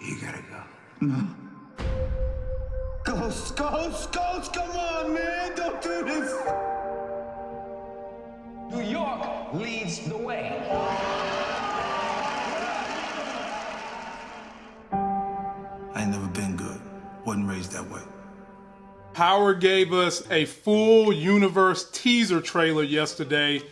You gotta go. No. Ghost, Ghost, Ghost, come on, man, don't do this. New York leads the way. I ain't never been good. Wasn't raised that way. Power gave us a full universe teaser trailer yesterday.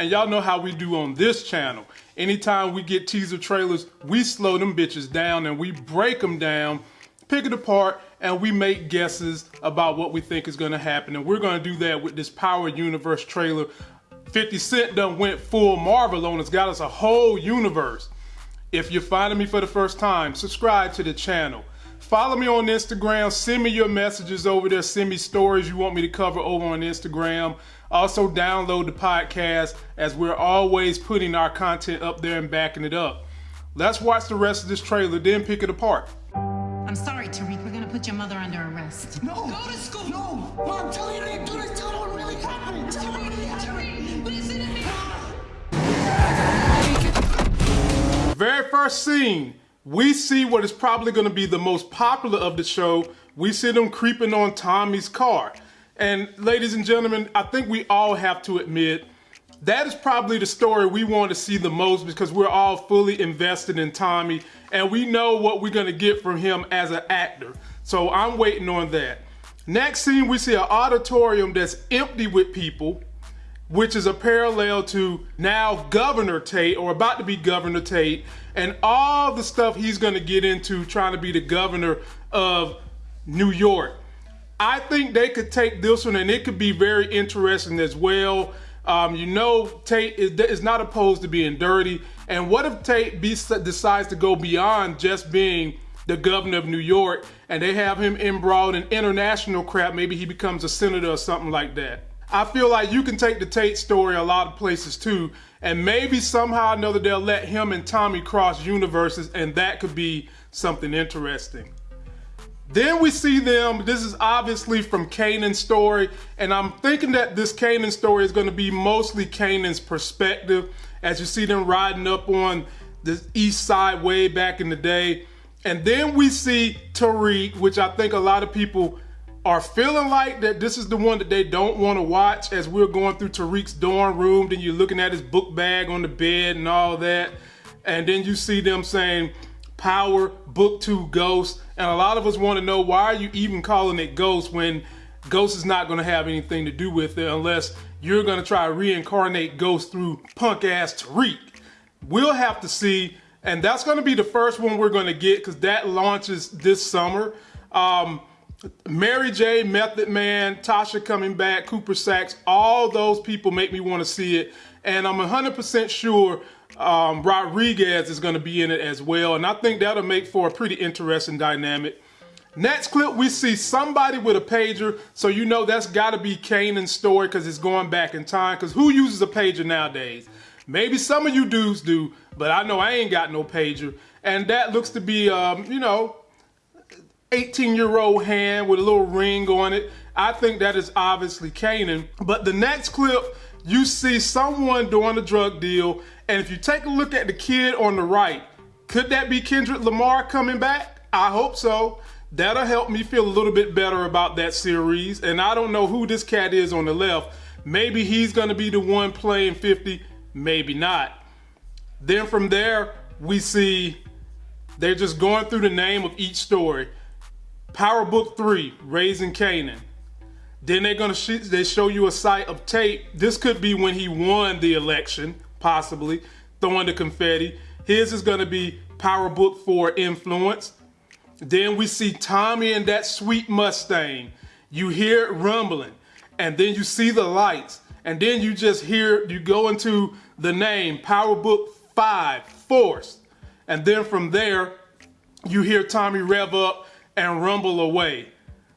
And y'all know how we do on this channel. Anytime we get teaser trailers, we slow them bitches down and we break them down, pick it apart, and we make guesses about what we think is gonna happen. And we're gonna do that with this Power Universe trailer. 50 Cent done went full Marvel on us, got us a whole universe. If you're finding me for the first time, subscribe to the channel. Follow me on Instagram. Send me your messages over there. Send me stories you want me to cover over on Instagram. Also, download the podcast as we're always putting our content up there and backing it up. Let's watch the rest of this trailer, then pick it apart. I'm sorry, Tariq. We're gonna put your mother under arrest. No. Go to school. No. Mom, tell me you didn't do this. Tell me what really happened. Tell me what really happened. listen to me. Very first scene, we see what is probably going to be the most popular of the show. We see them creeping on Tommy's car. And ladies and gentlemen, I think we all have to admit that is probably the story we want to see the most because we're all fully invested in Tommy and we know what we're going to get from him as an actor. So I'm waiting on that. Next scene, we see an auditorium that's empty with people, which is a parallel to now Governor Tate or about to be Governor Tate and all the stuff he's going to get into trying to be the governor of New York. I think they could take this one and it could be very interesting as well. Um, you know, Tate is, not opposed to being dirty. And what if Tate be, decides to go beyond just being the governor of New York and they have him embroiled in international crap? Maybe he becomes a senator or something like that. I feel like you can take the Tate story a lot of places too, and maybe somehow or another they'll let him and Tommy cross universes, and that could be something interesting. Then we see them, this is obviously from Kanan's story, and I'm thinking that this Kanan story is gonna be mostly Kanan's perspective, as you see them riding up on the east side way back in the day. And then we see Tariq, which I think a lot of people are feeling like that this is the one that they don't want to watch as we're going through Tariq's dorm room, then you're looking at his book bag on the bed and all that. And then you see them saying, Power, Book 2, Ghost. And a lot of us want to know why are you even calling it Ghost when Ghost is not going to have anything to do with it unless you're going to try to reincarnate Ghost through punk ass Tariq. We'll have to see. And that's going to be the first one we're going to get because that launches this summer. Um, Mary J, Method Man, Tasha coming back, Cooper Saxe, all those people make me want to see it. And I'm 100% sure um, Rodriguez is going to be in it as well. And I think that'll make for a pretty interesting dynamic. Next clip, we see somebody with a pager. So you know that's got to be Kanan's story because it's going back in time. Because who uses a pager nowadays? Maybe some of you dudes do, but I know I ain't got no pager. And that looks to be, um, you know, 18 year old hand with a little ring on it. I think that is obviously Kanan. But the next clip, you see someone doing a drug deal. And if you take a look at the kid on the right, could that be Kendrick Lamar coming back? I hope so. That'll help me feel a little bit better about that series. And I don't know who this cat is on the left. Maybe he's going to be the one playing 50, maybe not. Then from there, we see they're just going through the name of each story. Power Book 3, Raising Kanan. Then they're gonna sh they show you a sight of Tate. This could be when he won the election, possibly, throwing the confetti. His is gonna be Power Book 4, Influence. Then we see Tommy and that sweet Mustang. You hear it rumbling, and then you see the lights, and then you just hear, you go into the name, Power Book 5, Force. And then from there, you hear Tommy rev up and rumble away.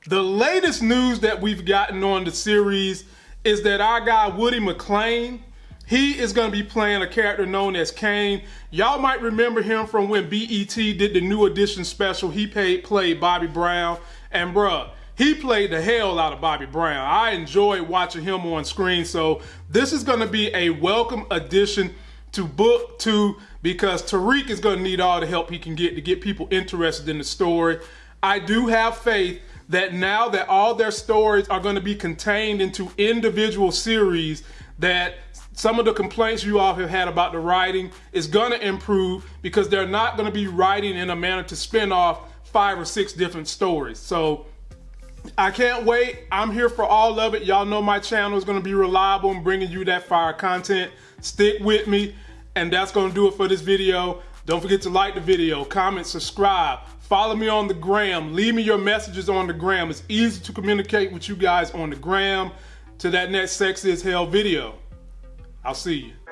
The latest news that we've gotten on the series is that our guy Woody McClain, he is going to be playing a character known as Kane. Y'all might remember him from when BET did the new edition special. He paid, played Bobby Brown. And bruh, he played the hell out of Bobby Brown. I enjoyed watching him on screen. So this is going to be a welcome addition to book two because Tariq is going to need all the help he can get to get people interested in the story. I do have faith that now that all their stories are going to be contained into individual series, that some of the complaints you all have had about the writing is going to improve because they're not going to be writing in a manner to spin off five or six different stories. So I can't wait. I'm here for all of it. Y'all know my channel is going to be reliable in bringing you that fire content. Stick with me. And that's going to do it for this video. Don't forget to like the video, comment, subscribe. Follow me on the gram. Leave me your messages on the gram. It's easy to communicate with you guys on the gram. To that next Sexy as Hell video. I'll see you.